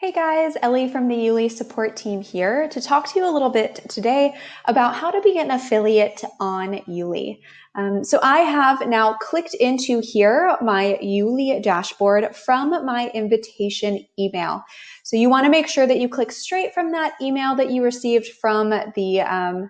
Hey guys, Ellie from the YouLi support team here to talk to you a little bit today about how to be an affiliate on YouLi. Um, so I have now clicked into here my YouLi dashboard from my invitation email. So you want to make sure that you click straight from that email that you received from the um,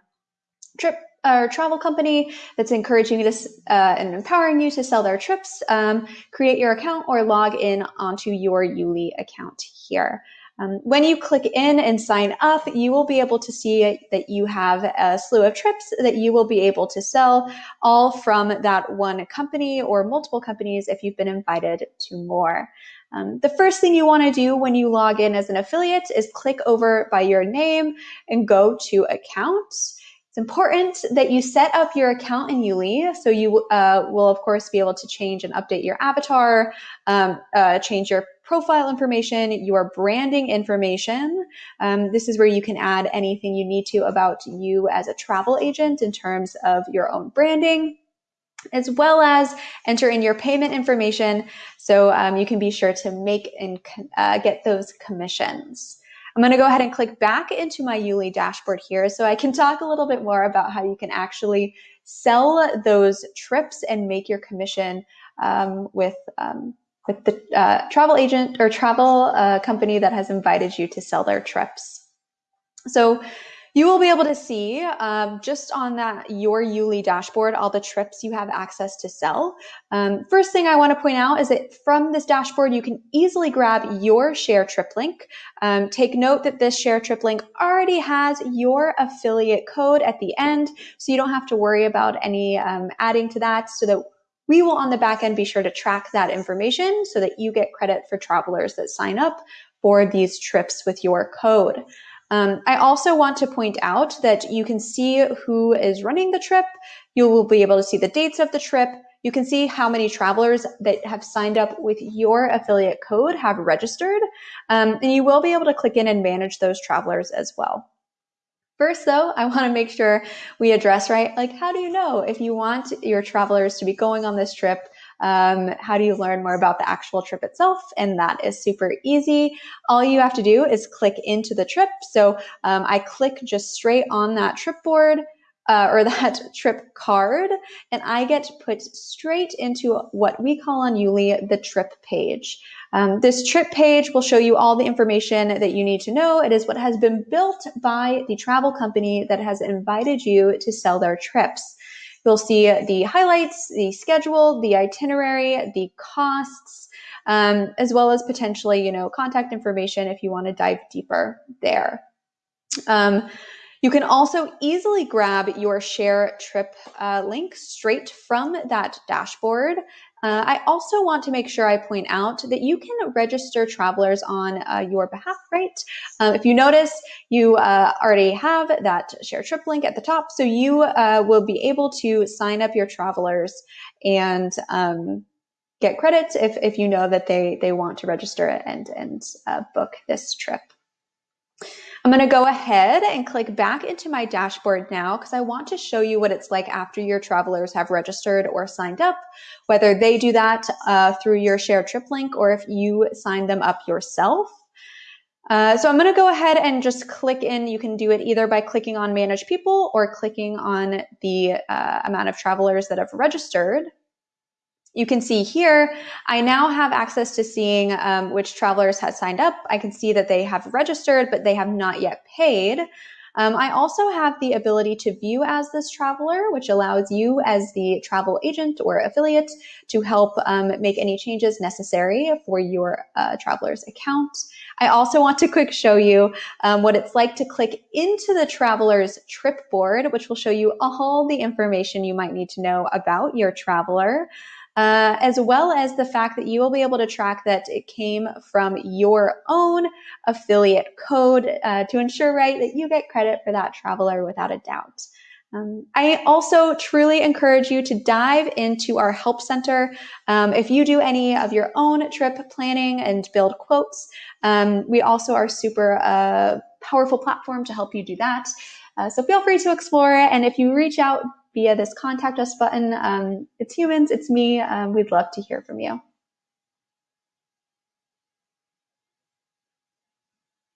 trip or travel company that's encouraging you to uh, and empowering you to sell their trips, um, create your account or log in onto your YouLi account here. Um, when you click in and sign up, you will be able to see that you have a slew of trips that you will be able to sell all from that one company or multiple companies if you've been invited to more. Um, the first thing you want to do when you log in as an affiliate is click over by your name and go to accounts. It's important that you set up your account in YouLi. So you uh, will, of course, be able to change and update your avatar, um, uh, change your profile information, your branding information. Um, this is where you can add anything you need to about you as a travel agent in terms of your own branding as well as enter in your payment information so um, you can be sure to make and uh, get those commissions. I'm going to go ahead and click back into my YouLi dashboard here so I can talk a little bit more about how you can actually sell those trips and make your commission um, with, um, with the uh, travel agent or travel uh, company that has invited you to sell their trips. So you will be able to see um, just on that your YouLi dashboard all the trips you have access to sell. Um, first thing I want to point out is that from this dashboard you can easily grab your share trip link. Um, take note that this share trip link already has your affiliate code at the end, so you don't have to worry about any um, adding to that so that we will on the back end be sure to track that information so that you get credit for travelers that sign up for these trips with your code. Um, I also want to point out that you can see who is running the trip. You will be able to see the dates of the trip. You can see how many travelers that have signed up with your affiliate code have registered. Um, and you will be able to click in and manage those travelers as well. First, though, I want to make sure we address right, like, how do you know if you want your travelers to be going on this trip um, how do you learn more about the actual trip itself? And that is super easy. All you have to do is click into the trip. So um, I click just straight on that trip board. Uh, or that trip card, and I get put straight into what we call on YouLi the trip page. Um, this trip page will show you all the information that you need to know. It is what has been built by the travel company that has invited you to sell their trips. You'll see the highlights, the schedule, the itinerary, the costs, um, as well as potentially, you know, contact information if you want to dive deeper there. Um, you can also easily grab your share trip uh, link straight from that dashboard. Uh, I also want to make sure I point out that you can register travelers on uh, your behalf, right? Um, if you notice, you uh, already have that share trip link at the top, so you uh, will be able to sign up your travelers and um, get credits if, if you know that they, they want to register and, and uh, book this trip. I'm going to go ahead and click back into my dashboard now because I want to show you what it's like after your travelers have registered or signed up, whether they do that uh, through your share trip link or if you sign them up yourself. Uh, so I'm going to go ahead and just click in. You can do it either by clicking on manage people or clicking on the uh, amount of travelers that have registered. You can see here, I now have access to seeing um, which travelers have signed up. I can see that they have registered, but they have not yet paid. Um, I also have the ability to view as this traveler, which allows you as the travel agent or affiliate to help um, make any changes necessary for your uh, traveler's account. I also want to quick show you um, what it's like to click into the traveler's trip board, which will show you all the information you might need to know about your traveler uh, as well as the fact that you will be able to track that it came from your own affiliate code uh, to ensure, right, that you get credit for that traveler without a doubt. Um, I also truly encourage you to dive into our help center. Um, if you do any of your own trip planning and build quotes, um, we also are super uh, powerful platform to help you do that. Uh, so feel free to explore it. And if you reach out via this contact us button. Um, it's humans, it's me. Um, we'd love to hear from you.